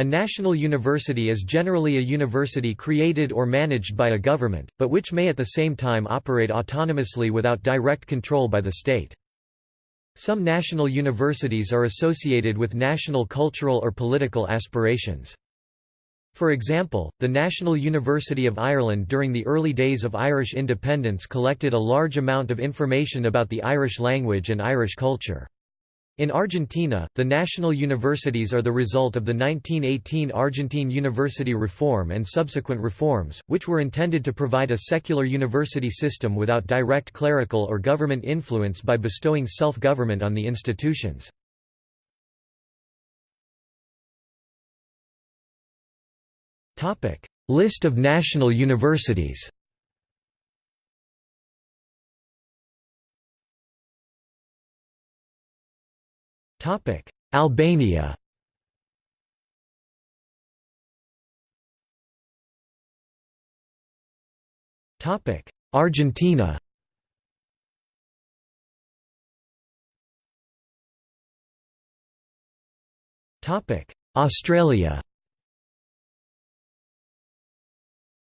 A national university is generally a university created or managed by a government, but which may at the same time operate autonomously without direct control by the state. Some national universities are associated with national cultural or political aspirations. For example, the National University of Ireland during the early days of Irish independence collected a large amount of information about the Irish language and Irish culture. In Argentina, the national universities are the result of the 1918 Argentine university reform and subsequent reforms, which were intended to provide a secular university system without direct clerical or government influence by bestowing self-government on the institutions. List of national universities Topic: Albania. Topic: Argentina. Topic: Australia.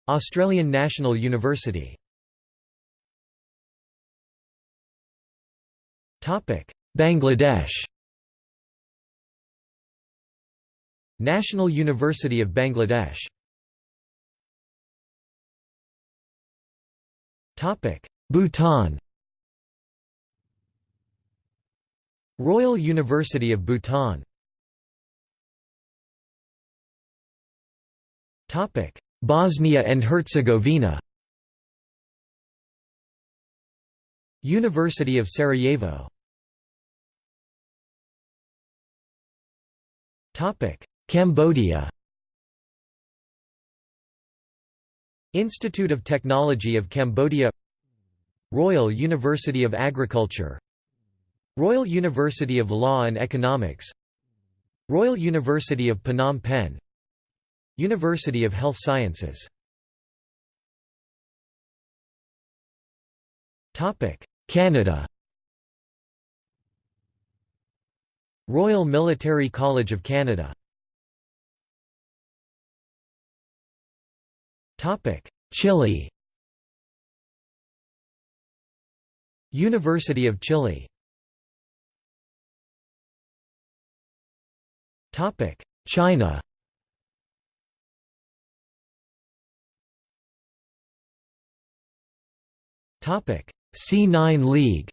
Australian National University. Topic: Bangladesh. National University of Bangladesh. Topic Bhutan. Royal University of Bhutan. Topic Bosnia and Herzegovina. University of Sarajevo. Topic Cambodia Institute of Technology of Cambodia Royal University of Agriculture Royal University of Law and Economics Royal University of Phnom Penh University of Health Sciences Canada Royal Military College of Canada Chile. University of Chile. Topic China. Topic C9 League.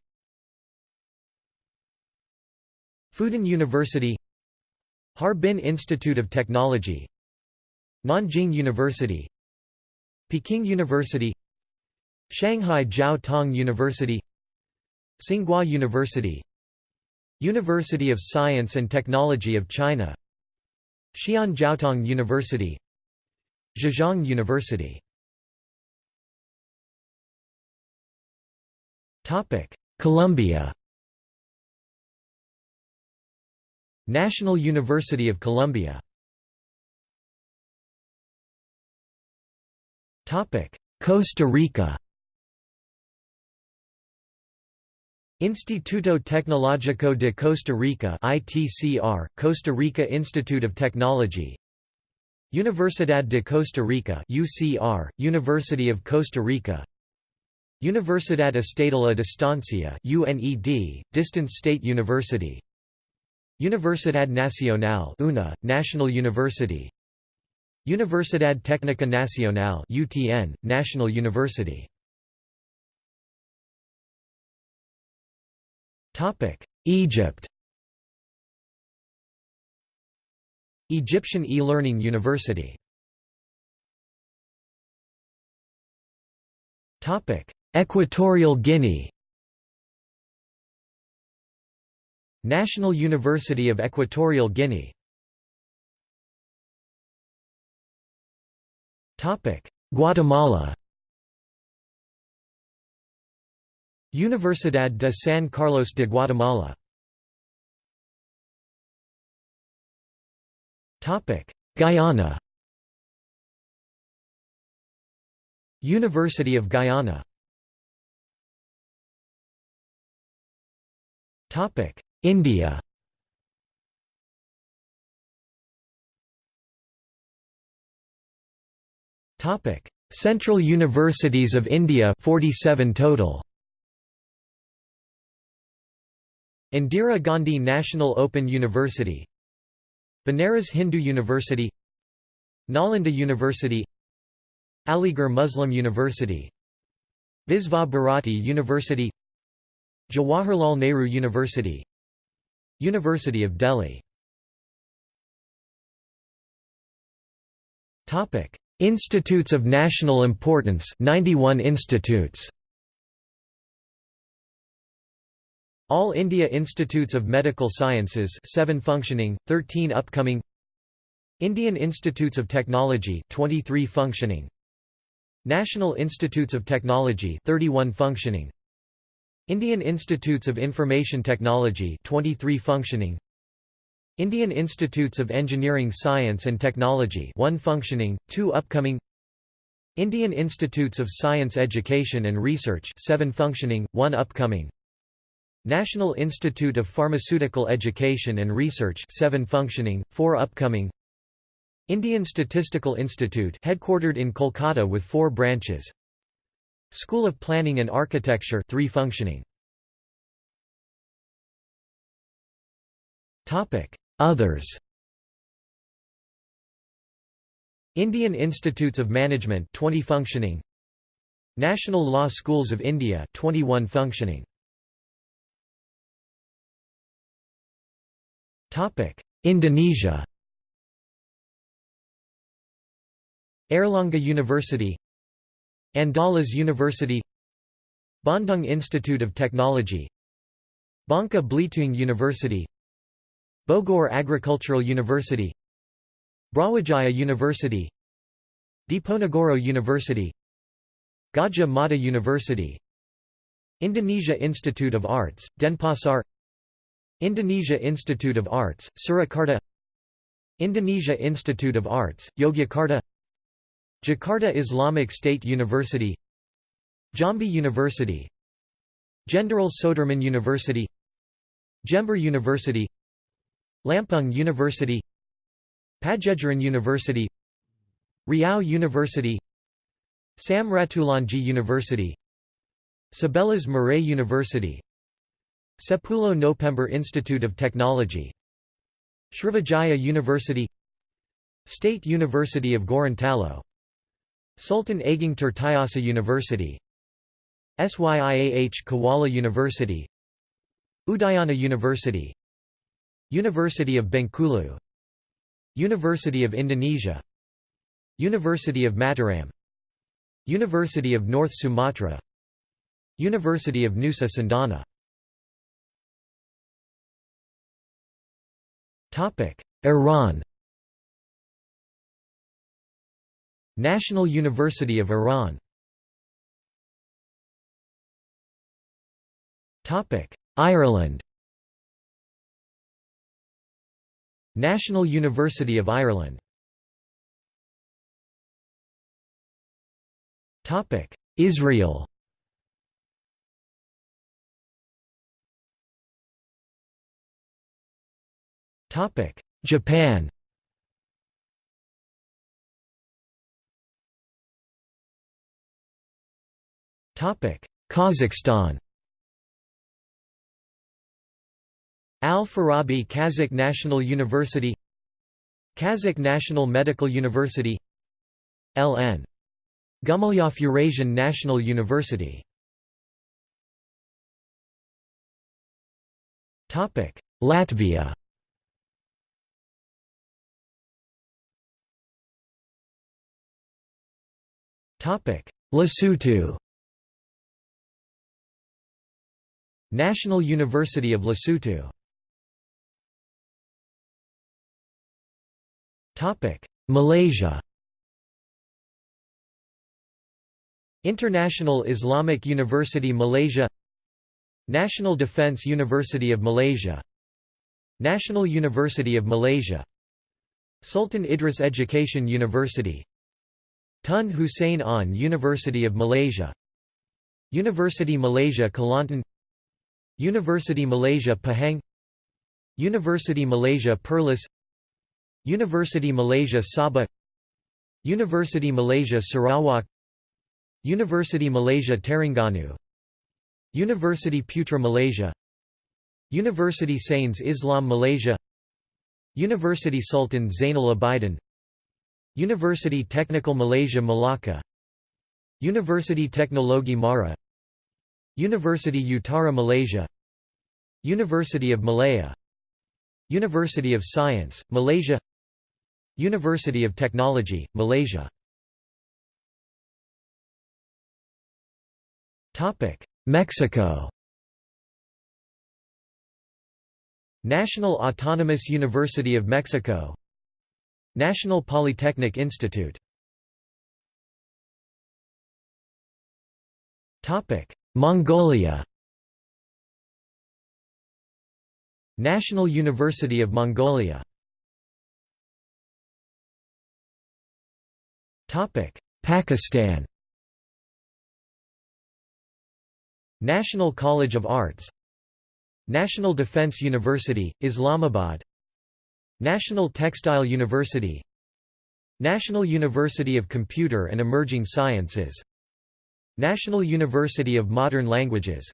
Fudan University. Harbin Institute of Technology. Nanjing University Peking University Shanghai Jiao Tong University Tsinghua University University of Science and Technology of China Xi'an Jiaotong University Zhejiang University. Colombia National University of Colombia Costa Rica Instituto Tecnológico de Costa Rica ITCR, Costa Rica Institute of Technology. Universidad de Costa Rica UCR, University of Costa Rica. Universidad Estatal a Distancia UNED, Distance State University. Universidad Nacional UNA, National University Universidad Técnica Nacional UTN, National University. Topic: Egypt. Egyptian e-learning university. Topic: Equatorial Guinea. National University of Equatorial Guinea Guatemala Universidad de San Carlos de Guatemala Guyana University of Guyana Topic. India Topic: Central Universities of India 47 total. Indira Gandhi National Open University. Banaras Hindu University. Nalanda University. Aligarh Muslim University. Visva Bharati University. Jawaharlal Nehru University. University of Delhi Institutes of national importance 91 institutes. All India Institutes of Medical Sciences 7 functioning, 13 upcoming. Indian Institutes of Technology 23 functioning. National Institutes of Technology 31 functioning. Indian Institutes of Information Technology 23 functioning Indian Institutes of Engineering Science and Technology 1 functioning 2 upcoming. Indian Institutes of Science Education and Research 7 functioning 1 upcoming. National Institute of Pharmaceutical Education and Research 7 functioning, 4 upcoming. Indian Statistical Institute headquartered in Kolkata with 4 branches. School of Planning and Architecture 3 functioning. Topic Others. Indian Institutes of Management 20 functioning. National Law Schools of India 21 functioning. Topic Indonesia. Airlangga University. Andalas University. Bandung Institute of Technology. Bangka Belitung University Bogor Agricultural University Brawijaya University Diponegoro University Gadjah Mada University Indonesia Institute of Arts, Denpasar Indonesia Institute of Arts, Surakarta Indonesia Institute of Arts, Yogyakarta Jakarta Islamic State University Jambi University Jenderal Soedirman University Jember University Lampung University Padjadjaran University Riau University Sam Ratulangi University Sebelas Maret University Sepuluh November Institute of Technology Srivijaya University State University of Gorontalo Sultan Ageng Tirtayasa University SYIAH Kuala University Udayana University University of Bengkulu. University of Indonesia. University of Mataram. University of North Sumatra. University of Nusa Cendana. Iran. National University of Iran. Ireland National University of Ireland Israel Topic: Japan. Topic: Kazakhstan. Al-Farabi Kazakh National University Kazakh National Medical University L.N. Gumilyov Eurasian National University. Topic Latvia. Topic Lesotho. National University of Lesotho Malaysia. International Islamic University Malaysia. National Defence University of Malaysia. National University of Malaysia. Sultan Idris Education University. Tun Hussein Onn University of Malaysia. University Malaysia Kelantan. University Malaysia Pahang. University Malaysia Perlis University Malaysia Sabah University Malaysia Sarawak University Malaysia Terengganu University Putra Malaysia University Sains Islam Malaysia University Sultan Zainal Abidin University Technical Malaysia Malacca University Teknologi Mara University Utara Malaysia University of Malaya University of Science, Malaysia University of Technology, Malaysia. Mexico National Autonomous University of Mexico National Polytechnic Institute Mongolia National University of Mongolia. Pakistan. National College of Arts. National Defence University, Islamabad. National Textile University. National University of Computer and Emerging Sciences. National University of Modern Languages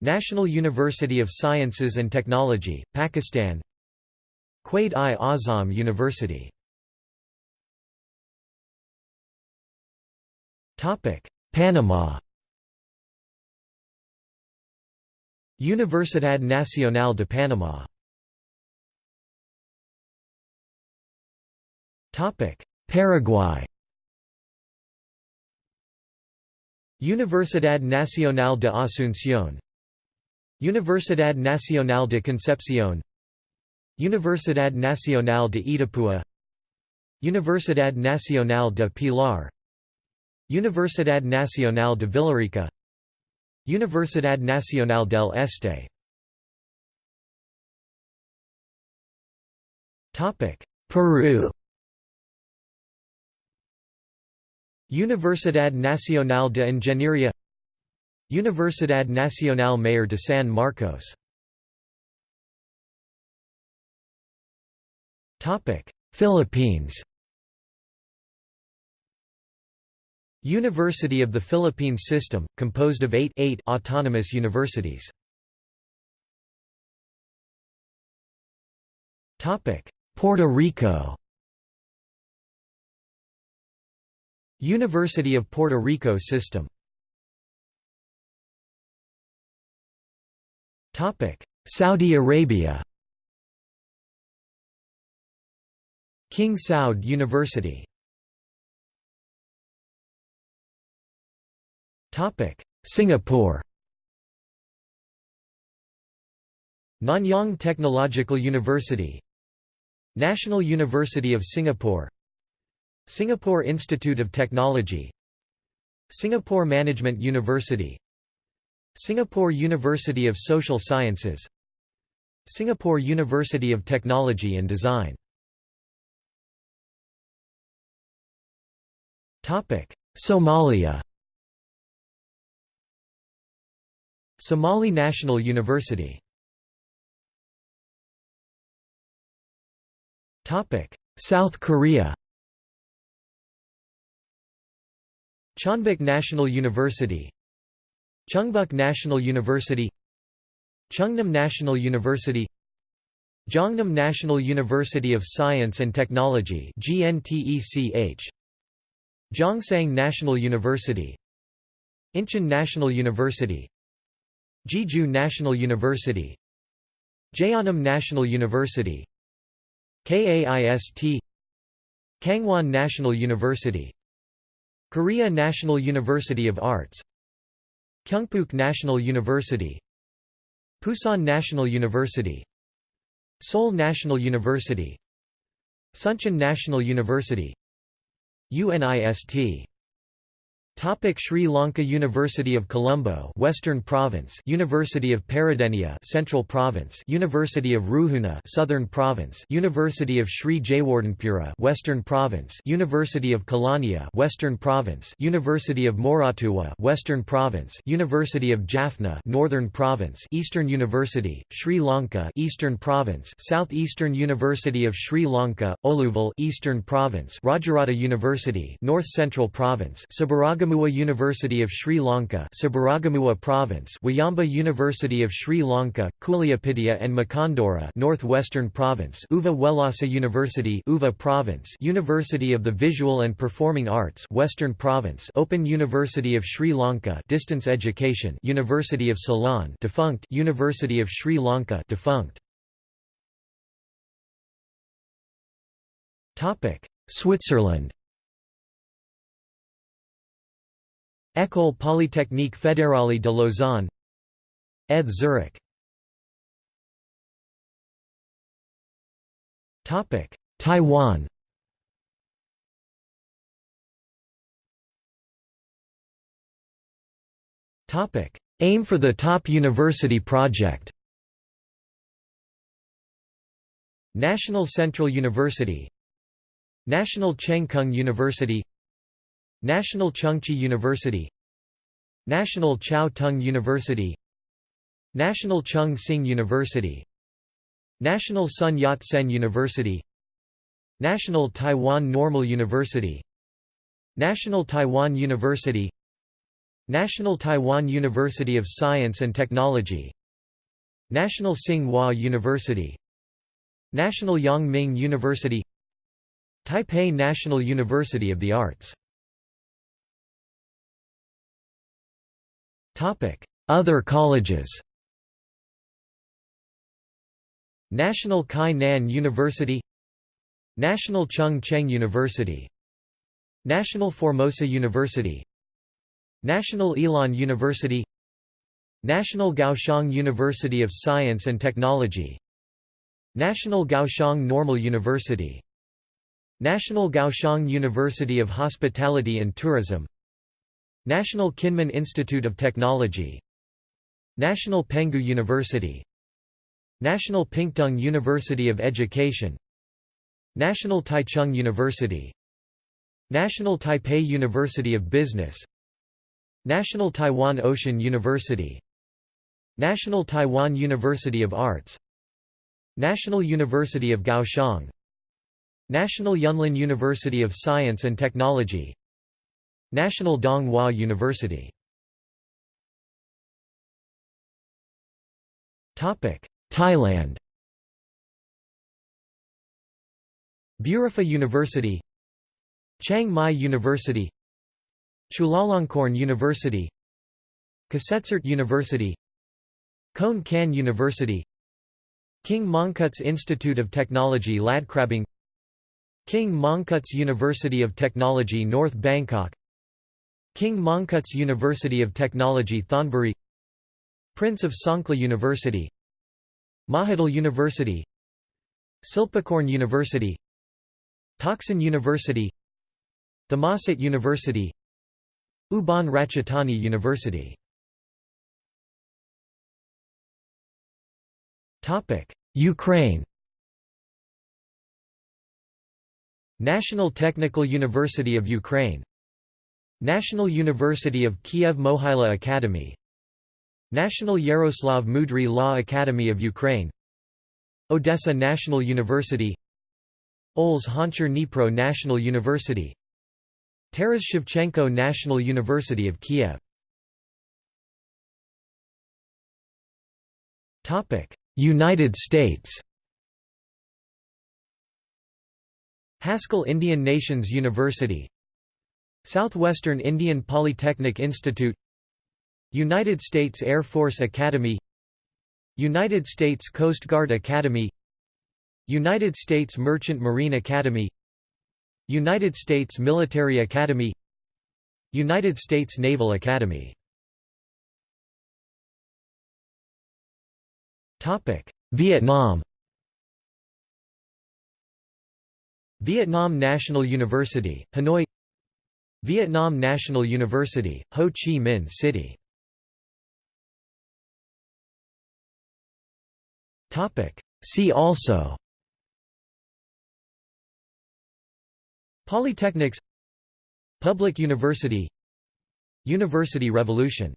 National University of Sciences and Technology, Pakistan. Quaid-i-Azam University. Panama. Universidad Nacional de Panamá Paraguay. Universidad Nacional de Asunción Universidad Nacional de Concepción. Universidad Nacional de Itapúa. Universidad Nacional de Pilar. Universidad Nacional de Villarrica. Universidad Nacional del Este. Peru. Universidad Nacional de Ingeniería Universidad Nacional Mayor de San Marcos. Philippines. University of the Philippines System, composed of eight, eight autonomous universities. Puerto Rico. University of Puerto Rico System Saudi Arabia. King Saud University. Singapore. Nanyang Technological University. National University of Singapore. Singapore Institute of Technology. Singapore Management University Singapore University of Social Sciences. Singapore University of Technology and Design. Somalia. Somali National University. South Korea. Chonbuk National University Chungbuk National University Chungnam National University Jeonnam National University of Science and Technology Gyeongsang National University Incheon National University Jeju National University Jeonnam National University KAIST Kangwon National University Korea National University of Arts Kyungpook National University Pusan National University Seoul National University Suncheon National University UNIST Topic Sri Lanka University of Colombo Western Province University of Peradeniya Central Province University of Ruhuna Southern Province University of Sri Jayewardenepura Western Province University of Kelaniya Western Province University of Moratuwa Western Province University of Jaffna Northern Province Eastern University Sri Lanka Eastern Province Southeastern University of Sri Lanka Oluvil Eastern Province Rajarata University North Central Province Sabaragamuwa University of Sri Lanka Sabaragamuwa Province Wayamba University of Sri Lanka, Kuliyapitiya and Makandura Northwestern Province Uva Wellasa University Uva Province University of the Visual and Performing Arts Western Province Open University of Sri Lanka Distance Education University of Ceylon defunct University of Sri Lanka defunct. Topic Switzerland École Polytechnique Fédérale de Lausanne ETH Zurich. Taiwan. Aim for the Top University Project. National Central University National Cheng Kung University National Chengchi University National Chiao Tung University National Chung Hsing University National Sun Yat-sen University National Taiwan Normal University National Taiwan University National Taiwan University of Science and Technology National Tsing-Hua University National Yang Ming University Taipei National University of the Arts Other colleges National Chi Nan University National Chung Cheng University National Formosa University National Ilan University National Kaohsiung University of Science and Technology National Kaohsiung Normal University National Kaohsiung University of Hospitality and Tourism National Kinmen Institute of Technology National Penghu University National Pingtung University of Education National Taichung University National Taipei University of Business National Taiwan Ocean University National Taiwan University of Arts National University of Kaohsiung National Yunlin University of Science and Technology National Dong Hua University Thailand. Burapha University. Chiang Mai University. Chulalongkorn University. Kasetsart University. Khon University. King Mongkut's Institute of Technology Ladkrabang King Mongkut's University of Technology North Bangkok King Mongkut's University of Technology Thonburi Prince of Songkhla University Mahidol University Silpakorn University Thaksin University Thammasat University Ubon Ratchathani University. Ukraine. National Technical University of Ukraine National University of Kiev Mohyla Academy. National Yaroslav Mudry Law Academy of Ukraine. Odessa National University. Oles Honchar Dnipro National University. Taras Shevchenko National University of Kiev. United States. Haskell Indian Nations University Southwestern Indian Polytechnic Institute United States Air Force Academy United States Coast Guard Academy United States Merchant Marine Academy United States Military Academy United States Naval Academy. Vietnam. Vietnam National University, Hanoi Vietnam National University, Ho Chi Minh City. See also Polytechnics Public University University Revolution